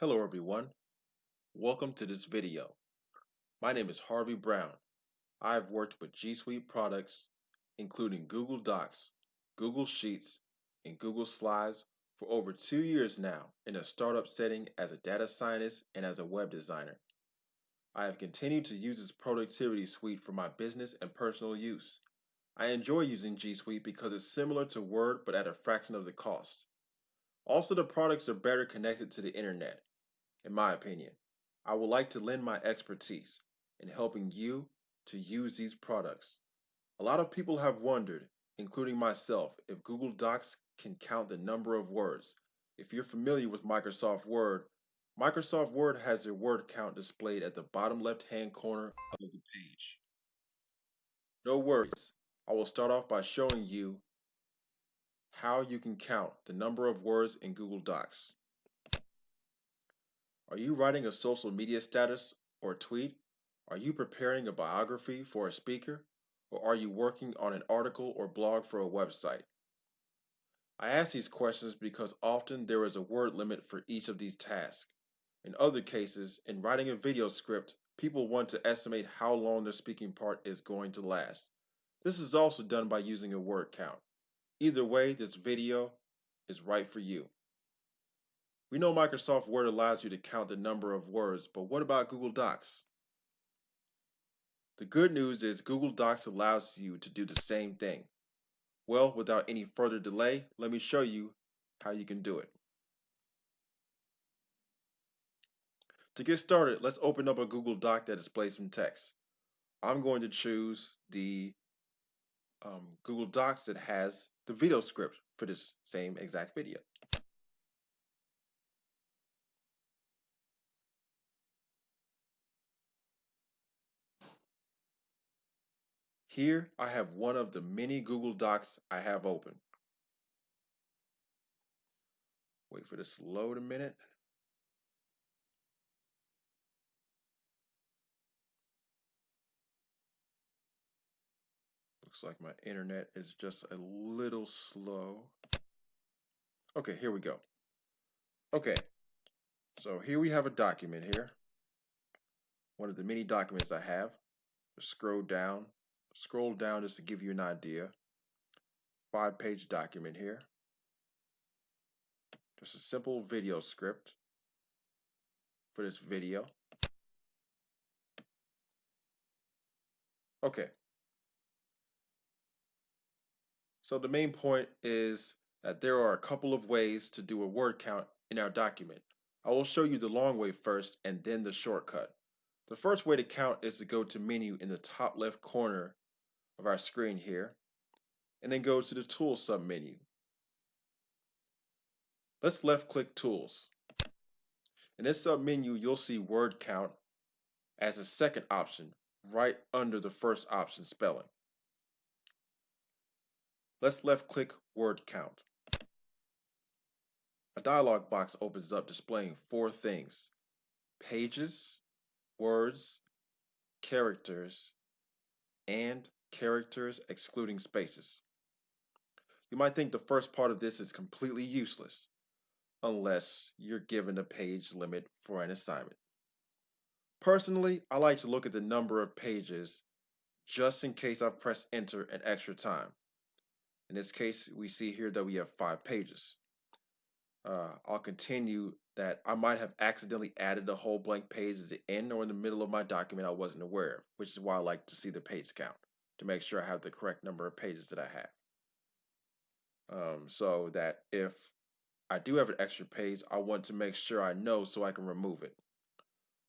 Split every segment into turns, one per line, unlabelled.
Hello everyone, welcome to this video. My name is Harvey Brown. I've worked with G Suite products including Google Docs, Google Sheets, and Google Slides for over two years now in a startup setting as a data scientist and as a web designer. I have continued to use this productivity suite for my business and personal use. I enjoy using G Suite because it's similar to Word but at a fraction of the cost. Also, the products are better connected to the internet in my opinion. I would like to lend my expertise in helping you to use these products. A lot of people have wondered, including myself, if Google Docs can count the number of words. If you're familiar with Microsoft Word, Microsoft Word has their word count displayed at the bottom left hand corner of the page. No worries, I will start off by showing you how you can count the number of words in Google Docs. Are you writing a social media status or tweet? Are you preparing a biography for a speaker? Or are you working on an article or blog for a website? I ask these questions because often there is a word limit for each of these tasks. In other cases, in writing a video script, people want to estimate how long their speaking part is going to last. This is also done by using a word count. Either way, this video is right for you. We know Microsoft Word allows you to count the number of words, but what about Google Docs? The good news is Google Docs allows you to do the same thing. Well, without any further delay, let me show you how you can do it. To get started, let's open up a Google Doc that displays some text. I'm going to choose the um, Google Docs that has the video script for this same exact video. Here I have one of the many Google Docs I have open. Wait for this to load a minute. Looks like my internet is just a little slow. Okay, here we go. Okay, so here we have a document here. One of the many documents I have. Just scroll down scroll down just to give you an idea. Five page document here. Just a simple video script for this video. Okay. So the main point is that there are a couple of ways to do a word count in our document. I will show you the long way first and then the shortcut. The first way to count is to go to menu in the top left corner of our screen here and then go to the Tools submenu. Let's left click Tools. In this submenu, you'll see word count as a second option right under the first option spelling. Let's left click word count. A dialog box opens up displaying four things. Pages, words, characters, and characters excluding spaces. You might think the first part of this is completely useless unless you're given a page limit for an assignment. Personally, I like to look at the number of pages just in case I've pressed enter an extra time. In this case, we see here that we have five pages. Uh, I'll continue that I might have accidentally added a whole blank page at the end or in the middle of my document I wasn't aware of, which is why I like to see the page count to make sure I have the correct number of pages that I have. Um, so that if I do have an extra page, I want to make sure I know so I can remove it.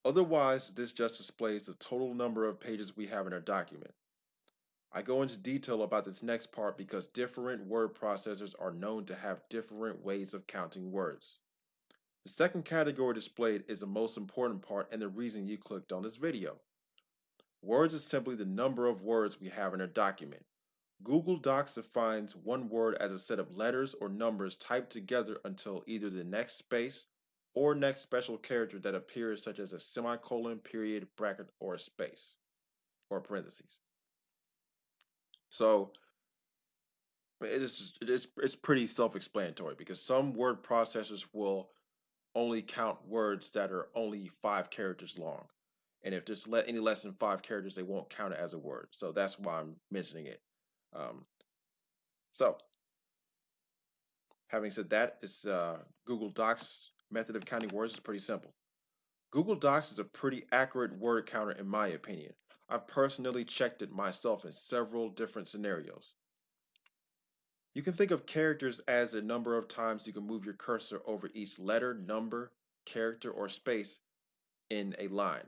Otherwise, this just displays the total number of pages we have in our document. I go into detail about this next part because different word processors are known to have different ways of counting words. The second category displayed is the most important part and the reason you clicked on this video. Words is simply the number of words we have in a document. Google Docs defines one word as a set of letters or numbers typed together until either the next space or next special character that appears such as a semicolon, period, bracket, or a space or parentheses. So it's it's it's pretty self-explanatory because some word processors will only count words that are only five characters long. And if there's let any less than five characters, they won't count it as a word. So that's why I'm mentioning it. Um, so, having said that, it's uh, Google Docs method of counting words is pretty simple. Google Docs is a pretty accurate word counter in my opinion. I've personally checked it myself in several different scenarios. You can think of characters as the number of times you can move your cursor over each letter, number, character, or space in a line.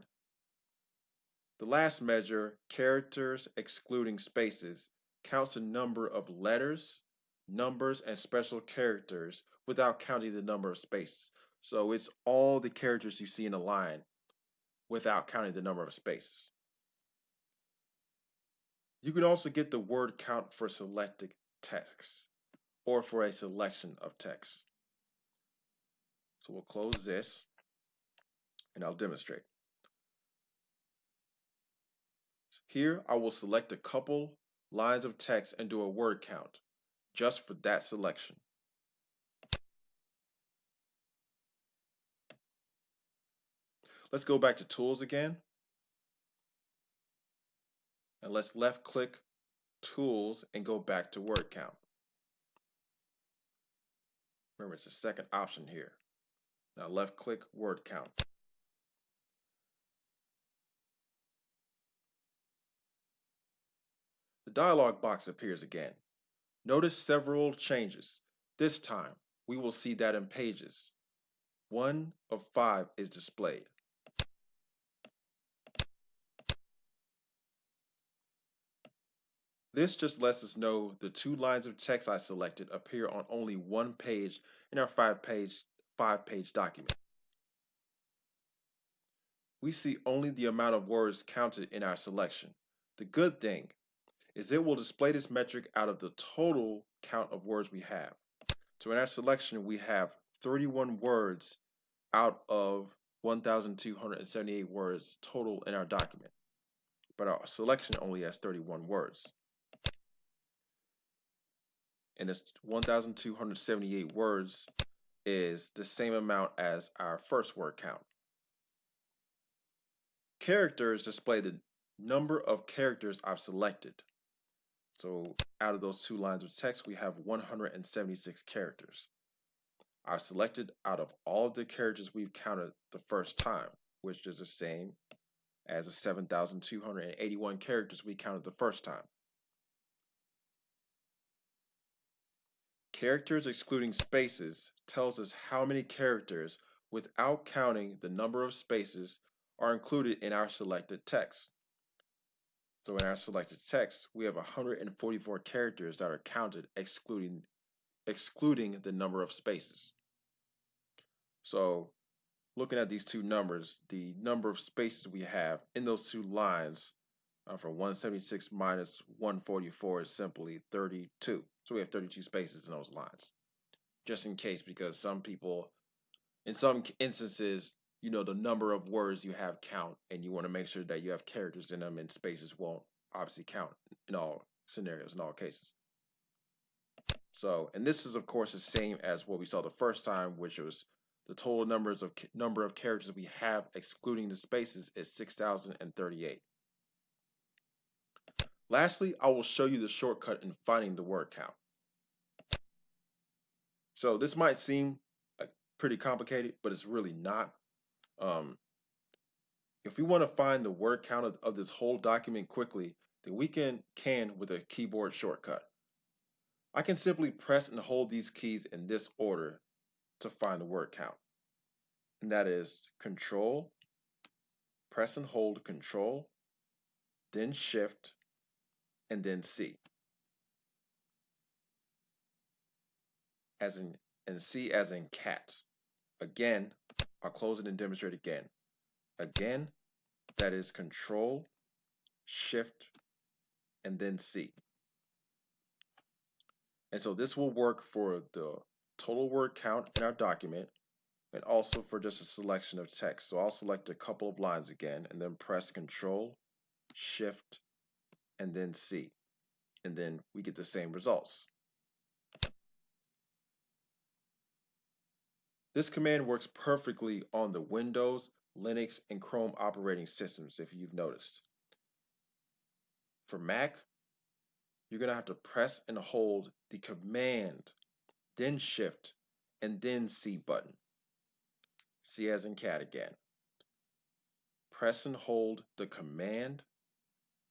The last measure, characters excluding spaces, counts the number of letters, numbers, and special characters without counting the number of spaces. So it's all the characters you see in a line without counting the number of spaces. You can also get the word count for selected text or for a selection of text. So we'll close this and I'll demonstrate. Here I will select a couple lines of text and do a word count just for that selection. Let's go back to tools again. And let's left click tools and go back to word count. Remember, it's the second option here. Now left click word count. The dialog box appears again. Notice several changes. This time, we will see that in pages. One of five is displayed. This just lets us know the two lines of text I selected appear on only one page in our five page, five page document. We see only the amount of words counted in our selection. The good thing is it will display this metric out of the total count of words we have. So in our selection, we have 31 words out of 1,278 words total in our document. But our selection only has 31 words and this 1,278 words is the same amount as our first word count. Characters display the number of characters I've selected. So out of those two lines of text, we have 176 characters. I've selected out of all of the characters we've counted the first time, which is the same as the 7,281 characters we counted the first time. Characters excluding spaces tells us how many characters, without counting the number of spaces, are included in our selected text. So in our selected text, we have 144 characters that are counted excluding, excluding the number of spaces. So looking at these two numbers, the number of spaces we have in those two lines uh, from 176 minus 144 is simply 32. So we have 32 spaces in those lines. Just in case, because some people, in some instances, you know, the number of words you have count, and you want to make sure that you have characters in them, and spaces won't obviously count in all scenarios, in all cases. So, and this is of course the same as what we saw the first time, which was the total numbers of number of characters we have, excluding the spaces, is 6,038. Lastly, I will show you the shortcut in finding the word count. So this might seem uh, pretty complicated, but it's really not. Um, if we want to find the word count of, of this whole document quickly, then we can, can with a keyboard shortcut. I can simply press and hold these keys in this order to find the word count. And that is Control, press and hold Control, then Shift, and then C. As in, and C as in cat. Again, I'll close it and demonstrate again. Again, that is Control, Shift, and then C. And so this will work for the total word count in our document and also for just a selection of text. So I'll select a couple of lines again and then press Control, Shift, and then C. And then we get the same results. This command works perfectly on the Windows, Linux, and Chrome operating systems if you've noticed. For Mac, you're going to have to press and hold the Command, then Shift, and then C button. C as in cat again. Press and hold the Command,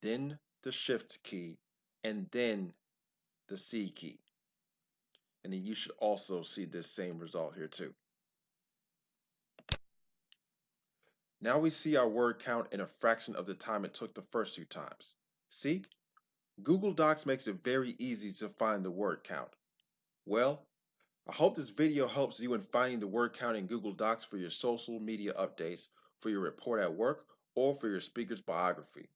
then the Shift key, and then the C key. And then you should also see this same result here too. Now we see our word count in a fraction of the time it took the first two times. See? Google Docs makes it very easy to find the word count. Well, I hope this video helps you in finding the word count in Google Docs for your social media updates, for your report at work, or for your speaker's biography.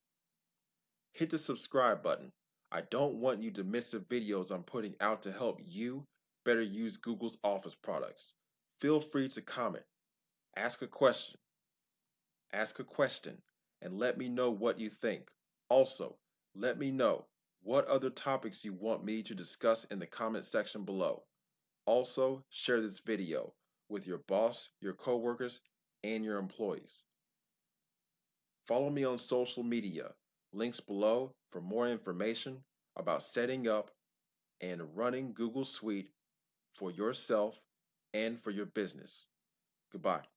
Hit the subscribe button. I don't want you to miss the videos I'm putting out to help you better use Google's Office products. Feel free to comment, ask a question, ask a question, and let me know what you think. Also, let me know what other topics you want me to discuss in the comment section below. Also, share this video with your boss, your coworkers, and your employees. Follow me on social media, links below for more information about setting up and running Google Suite for yourself and for your business. Goodbye.